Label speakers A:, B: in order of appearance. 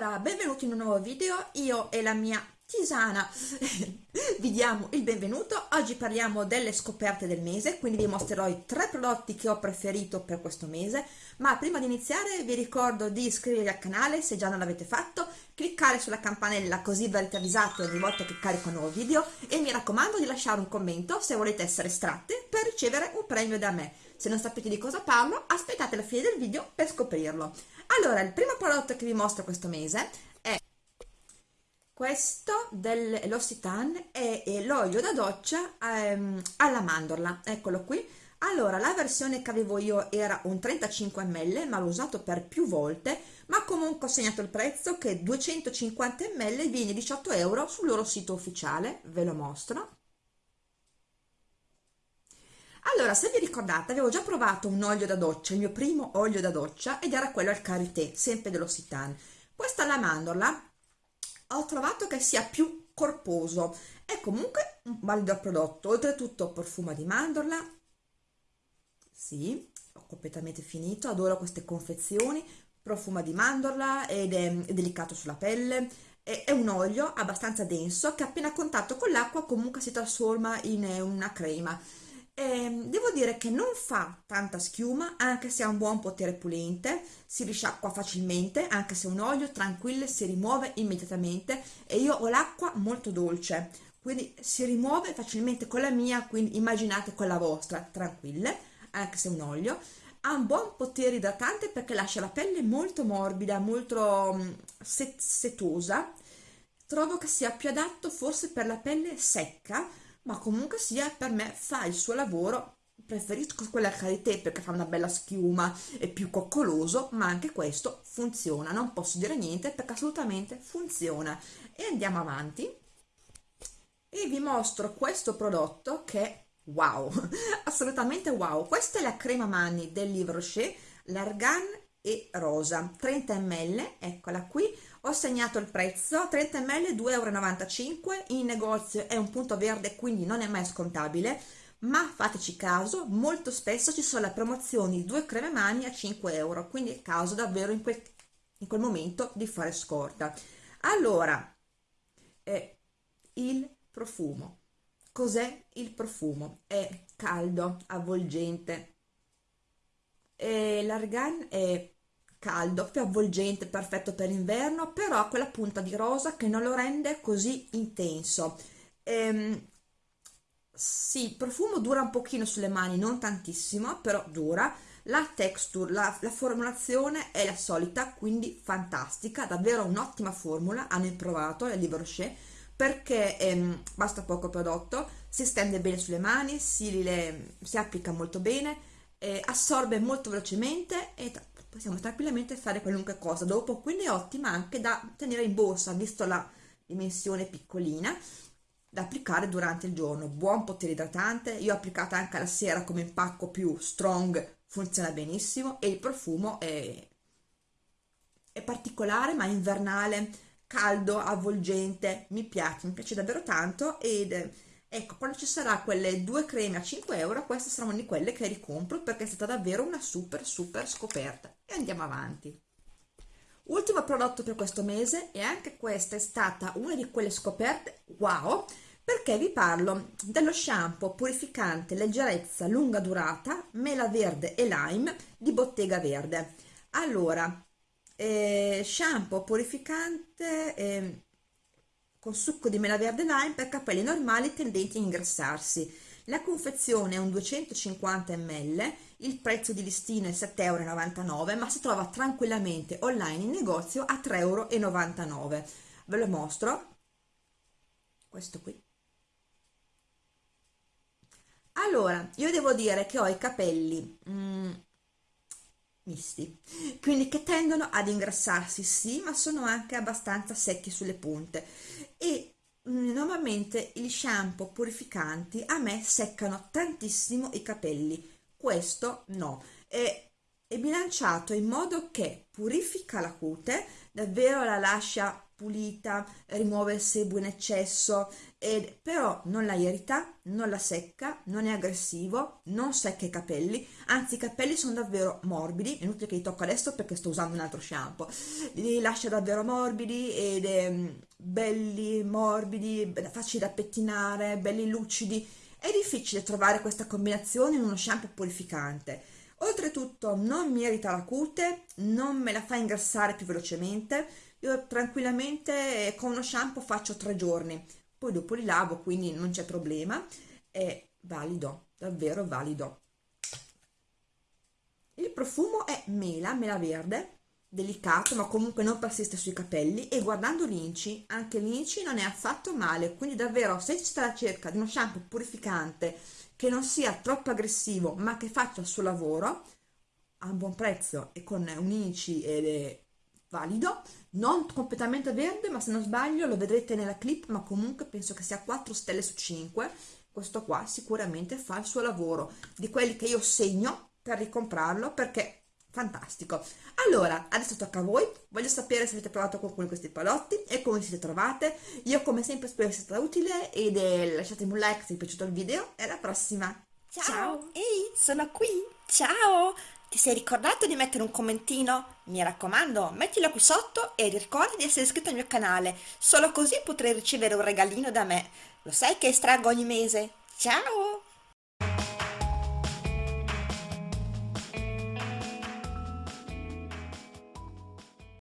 A: Allora, benvenuti in un nuovo video, io e la mia tisana. Vi diamo il benvenuto, oggi parliamo delle scoperte del mese, quindi vi mostrerò i tre prodotti che ho preferito per questo mese, ma prima di iniziare vi ricordo di iscrivervi al canale se già non l'avete fatto, cliccare sulla campanella così verrete avvisati ogni volta che carico un nuovo video e mi raccomando di lasciare un commento se volete essere estratte per ricevere un premio da me. Se non sapete di cosa parlo, aspettate la fine del video per scoprirlo. Allora, il primo prodotto che vi mostro questo mese è questo dell'Ossitan e l'olio da doccia ehm, alla mandorla, eccolo qui. Allora, la versione che avevo io era un 35 ml, ma l'ho usato per più volte, ma comunque ho segnato il prezzo che 250 ml viene 18 euro sul loro sito ufficiale, ve lo mostro. Allora, se vi ricordate, avevo già provato un olio da doccia, il mio primo olio da doccia, ed era quello al karité, sempre dell'Occitane. Questa alla mandorla ho trovato che sia più corposo, è comunque un valido prodotto, oltretutto profumo di mandorla, sì, ho completamente finito, adoro queste confezioni, profuma di mandorla ed è, è delicato sulla pelle, è, è, un olio abbastanza denso che appena a contatto con l'acqua comunque si trasforma in una crema. Eh, devo dire che non fa tanta schiuma anche se ha un buon potere pulente si risciacqua facilmente anche se un olio tranquillo si rimuove immediatamente. E io ho l'acqua molto dolce quindi si rimuove facilmente con la mia quindi immaginate con la vostra tranquille anche se un olio ha un buon potere idratante perché lascia la pelle molto morbida molto mm, set setosa trovo che sia più adatto forse per la pelle secca ma comunque sia per me fa il suo lavoro. Preferisco quella a karité perché fa una bella schiuma è più coccoloso ma anche questo funziona. Non posso dire niente perché assolutamente funziona. E andiamo avanti. E vi mostro questo prodotto che è wow assolutamente wow. Questa è la crema mani del Livre Rocher l'argan e rosa 30 ml eccola qui. Ho segnato il prezzo 30 ml 2,95 euro in negozio è un punto verde quindi non è mai scontabile ma fateci caso molto spesso ci sono le promozioni due creme mani a 5 euro quindi è caso davvero in quel, in quel momento di fare scorta. Allora eh, il profumo cos'è il profumo è caldo avvolgente l'argan è caldo, più avvolgente, perfetto per l'inverno, però ha quella punta di rosa che non lo rende così intenso. Ehm, sì, il profumo dura un pochino sulle mani, non tantissimo, però dura. La texture, la, la formulazione è la solita, quindi fantastica, davvero un'ottima formula, hanno improvato il Livre Rocher, perché ehm, basta poco prodotto, si stende bene sulle mani, si, le, si applica molto bene, eh, assorbe molto velocemente e possiamo tranquillamente fare qualunque cosa. Dopo quindi è ottima anche da tenere in borsa visto la dimensione piccolina da applicare durante il giorno. Buon potere idratante io ho applicata anche la sera come impacco più strong funziona benissimo e il profumo è, è particolare ma invernale caldo avvolgente mi piace mi piace davvero tanto ed ecco quando ci sarà quelle due creme a 5 euro queste saranno di quelle che ricompro perché è stata davvero una super super scoperta. E andiamo avanti. Ultimo prodotto per questo mese e anche questa è stata una di quelle scoperte wow perché vi parlo dello shampoo purificante leggerezza lunga durata mela verde e lime di bottega verde. Allora eh, shampoo purificante eh, con succo di mela verde lime per capelli normali tendenti a ingrassarsi. La confezione è un 250 ml, il prezzo di listino è 7,99 euro, ma si trova tranquillamente online in negozio a 3,99 euro. Ve lo mostro. Questo qui. Allora, io devo dire che ho i capelli mm, misti, quindi che tendono ad ingrassarsi, sì, ma sono anche abbastanza secchi sulle punte. E mm, normalmente gli shampoo purificanti a me seccano tantissimo i capelli, questo no, è, è bilanciato in modo che purifica la cute, davvero la lascia pulita, rimuove il sebo in eccesso, ed, però non la irrita, non la secca, non è aggressivo, non secca i capelli, anzi i capelli sono davvero morbidi, è inutile che li tocco adesso perché sto usando un altro shampoo, li lascia davvero morbidi ed è belli, morbidi, facili da pettinare, belli lucidi, è difficile trovare questa combinazione in uno shampoo purificante. Oltretutto non mi irrita la cute, non me la fa ingrassare più velocemente, io tranquillamente eh, con uno shampoo faccio tre giorni, poi dopo li lavo, quindi non c'è problema, è valido, davvero valido. Il profumo è mela, mela verde, delicato ma comunque non persiste sui capelli. E guardando l'inci, anche l'inci non è affatto male, quindi davvero se ci sta alla cerca di uno shampoo purificante che non sia troppo aggressivo ma che faccia il suo lavoro a un buon prezzo e con un inci ed è valido, non completamente verde ma se non sbaglio lo vedrete nella clip ma comunque penso che sia 4 stelle su 5 questo qua sicuramente fa il suo lavoro. Di quelli che io segno per ricomprarlo perché fantastico allora adesso tocca a voi voglio sapere se avete provato qualcuno di questi prodotti e come siete trovate io come sempre spero sia stata utile ed eh, lasciatemi un like se vi è piaciuto il video e alla prossima
B: ciao, ciao. ehi sono qui ciao ti sei ricordato di mettere un commentino? Mi raccomando, mettilo qui sotto e ricorda di essere iscritto al mio canale, solo così potrai ricevere un regalino da me. Lo sai che estraggo ogni mese? Ciao!